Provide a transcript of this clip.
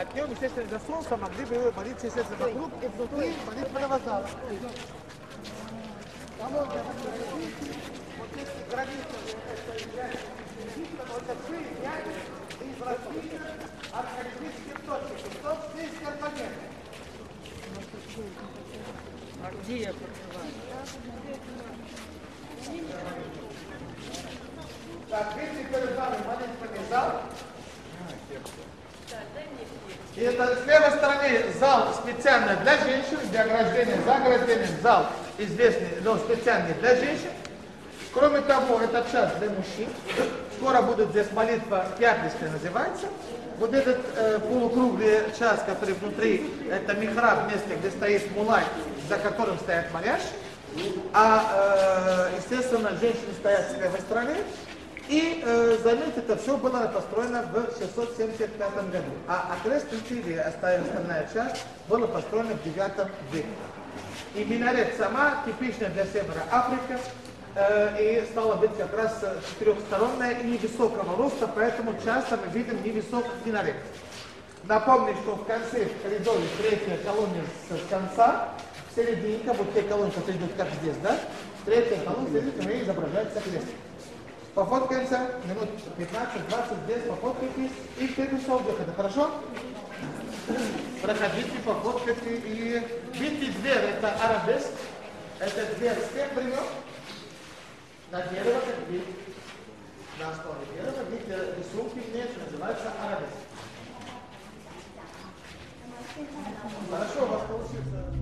а днем, естественно, до солнца могли бы молиться, естественно, вокруг и внутри молитвенного зала. Я вот здесь граница, это является Египтом, вот это и из России от Олимпийских точек. Кто здесь Карпагена? А где я проживаю? Так, видите, перед вами молитвенный зал. И это с левой стороны зал специально для женщин, для ограждения, за ограждением зал известный, но специальный для женщин. Кроме того, этот час для мужчин. Скоро будет здесь молитва пятничная называется. Вот этот э, полукруглый час, который внутри, это михраб, место, где стоит мулай, за которым стоят молящие. А, э, естественно, женщины стоят с левой стороны. И, э, заметьте, это все было построено в 675 году. А окрестности или остальная часть была построена в 9 веке. И минарет сама типичная для севера Африки, э, и стала быть как раз четырехсторонная и невысокого роста, поэтому часто мы видим невысокий минарет. Напомню, что в конце в коридоре третья колония с конца, в середине, вот те колонны, которые идут как здесь, да? Третья колонна, следует, мы изображается крест. Пофоткаемся, минут 15-20 здесь пофоткайтесь. И вперед выхода, хорошо? Проходите, пофоткайте. И видите дверь, это арабеск, это дверь с тех времен, на дерево, как видите, на основе дерева, видите, рисунки внешне, называется арабеск. Хорошо, у вас получится.